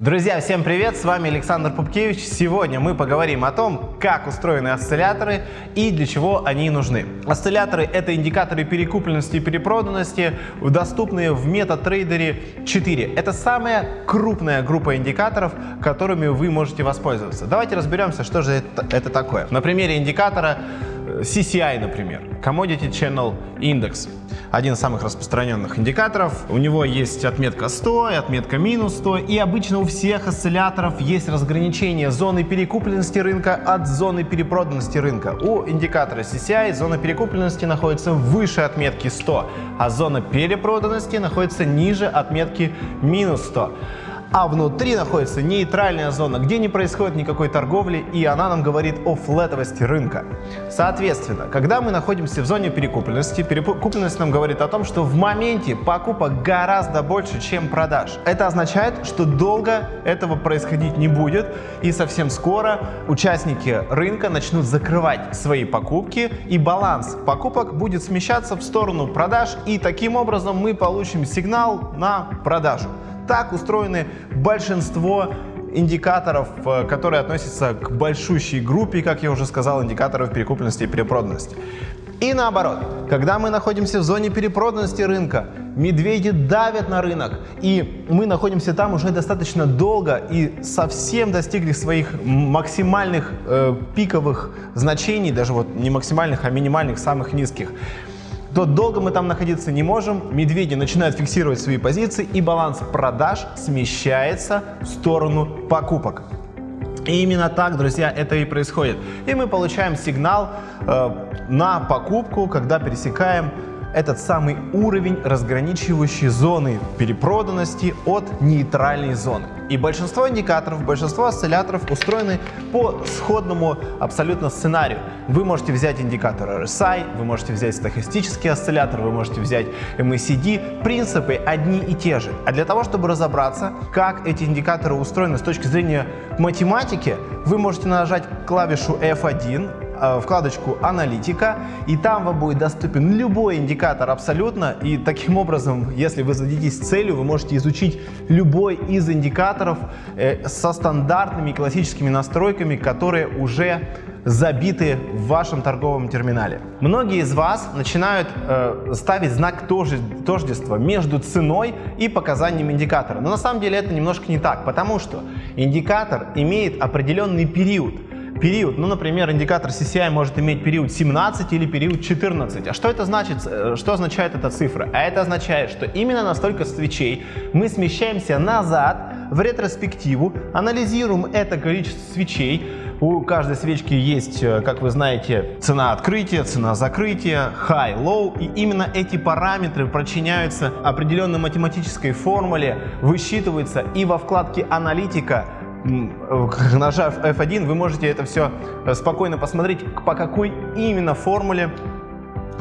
Друзья, всем привет! С вами Александр Пупкевич. Сегодня мы поговорим о том, как устроены осцилляторы и для чего они нужны. Осцилляторы — это индикаторы перекупленности и перепроданности, доступные в MetaTrader 4. Это самая крупная группа индикаторов, которыми вы можете воспользоваться. Давайте разберемся, что же это, это такое. На примере индикатора CCI, например, Commodity Channel Index один из самых распространенных индикаторов. У него есть отметка 100 и отметка минус 100. И обычно у всех осцилляторов есть разграничение зоны перекупленности рынка от зоны перепроданности рынка. У индикатора CCI зона перекупленности находится выше отметки 100, а зона перепроданности находится ниже отметки минус 100 а внутри находится нейтральная зона, где не происходит никакой торговли, и она нам говорит о флетовости рынка. Соответственно, когда мы находимся в зоне перекупленности, перекупленность нам говорит о том, что в моменте покупок гораздо больше, чем продаж. Это означает, что долго этого происходить не будет, и совсем скоро участники рынка начнут закрывать свои покупки, и баланс покупок будет смещаться в сторону продаж, и таким образом мы получим сигнал на продажу. Так устроены большинство индикаторов, э, которые относятся к большущей группе, как я уже сказал, индикаторов перекупленности и перепроданности. И наоборот, когда мы находимся в зоне перепроданности рынка, медведи давят на рынок, и мы находимся там уже достаточно долго и совсем достигли своих максимальных э, пиковых значений, даже вот не максимальных, а минимальных, самых низких то долго мы там находиться не можем, медведи начинают фиксировать свои позиции и баланс продаж смещается в сторону покупок. И именно так, друзья, это и происходит. И мы получаем сигнал э, на покупку, когда пересекаем этот самый уровень, разграничивающий зоны перепроданности от нейтральной зоны. И большинство индикаторов, большинство осцилляторов устроены по сходному абсолютно сценарию. Вы можете взять индикатор RSI, вы можете взять стохастический осциллятор, вы можете взять MACD. Принципы одни и те же. А для того, чтобы разобраться, как эти индикаторы устроены с точки зрения математики, вы можете нажать клавишу F1 Э, вкладочку «Аналитика», и там вам будет доступен любой индикатор абсолютно, и таким образом, если вы зададитесь целью, вы можете изучить любой из индикаторов э, со стандартными классическими настройками, которые уже забиты в вашем торговом терминале. Многие из вас начинают э, ставить знак тождества между ценой и показанием индикатора. Но на самом деле это немножко не так, потому что индикатор имеет определенный период период. Ну, например, индикатор CCI может иметь период 17 или период 14. А что это значит? Э, что означает эта цифра? А это означает, что именно на столько свечей мы смещаемся назад в ретроспективу, анализируем это количество свечей. У каждой свечки есть, э, как вы знаете, цена открытия, цена закрытия, high, low. И именно эти параметры прочиняются определенной математической формуле, высчитываются и во вкладке «Аналитика» нажав F1, вы можете это все э, спокойно посмотреть, по какой именно формуле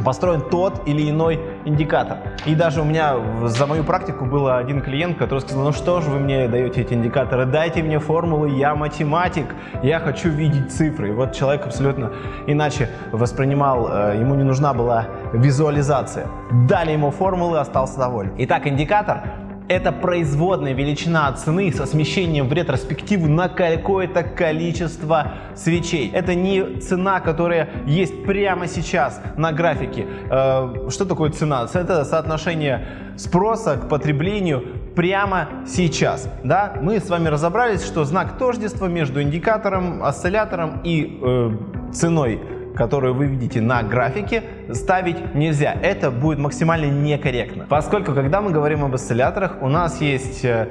построен тот или иной индикатор. И даже у меня за мою практику был один клиент, который сказал, ну что же вы мне даете эти индикаторы, дайте мне формулы, я математик, я хочу видеть цифры. И вот человек абсолютно иначе воспринимал, э, ему не нужна была визуализация. Дали ему формулы, остался доволен. Итак, индикатор это производная величина цены со смещением в ретроспективу на какое-то количество свечей. Это не цена, которая есть прямо сейчас на графике. Э, что такое цена? Это соотношение спроса к потреблению прямо сейчас. Да? Мы с вами разобрались, что знак тождества между индикатором, осциллятором и э, ценой которую вы видите на графике, ставить нельзя. Это будет максимально некорректно. Поскольку, когда мы говорим об осцилляторах, у нас есть э,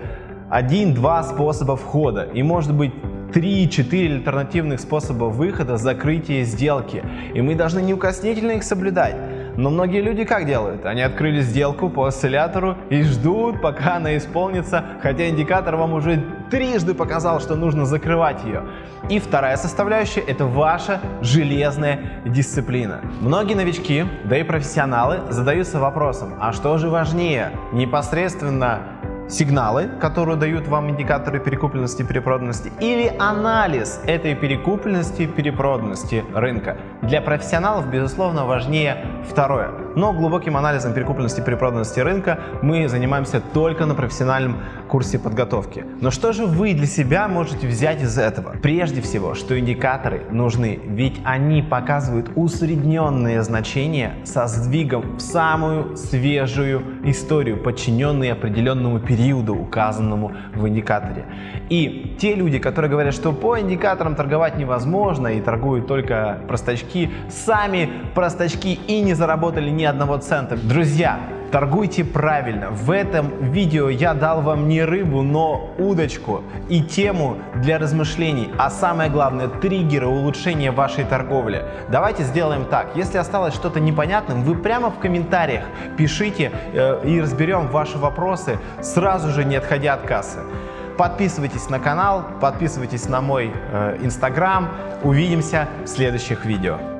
один-два способа входа и может быть 3-4 альтернативных способа выхода, закрытия сделки. И мы должны неукоснительно их соблюдать. Но многие люди как делают? Они открыли сделку по осциллятору и ждут, пока она исполнится, хотя индикатор вам уже трижды показал, что нужно закрывать ее. И вторая составляющая – это ваша железная дисциплина. Многие новички, да и профессионалы задаются вопросом, а что же важнее, непосредственно сигналы, которые дают вам индикаторы перекупленности и перепроданности, или анализ этой перекупленности и перепроданности рынка. Для профессионалов, безусловно, важнее второе. Но глубоким анализом перекупленности и перепроданности рынка мы занимаемся только на профессиональном курсе подготовки. Но что же вы для себя можете взять из этого? Прежде всего, что индикаторы нужны, ведь они показывают усредненные значения со сдвигом в самую свежую историю, подчиненные определенному периоду, указанному в индикаторе. И те люди, которые говорят, что по индикаторам торговать невозможно и торгуют только простачки, сами простачки и не заработали ни одного цента. Друзья, Торгуйте правильно. В этом видео я дал вам не рыбу, но удочку и тему для размышлений, а самое главное триггеры улучшения вашей торговли. Давайте сделаем так. Если осталось что-то непонятным, вы прямо в комментариях пишите э, и разберем ваши вопросы, сразу же не отходя от кассы. Подписывайтесь на канал, подписывайтесь на мой э, инстаграм. Увидимся в следующих видео.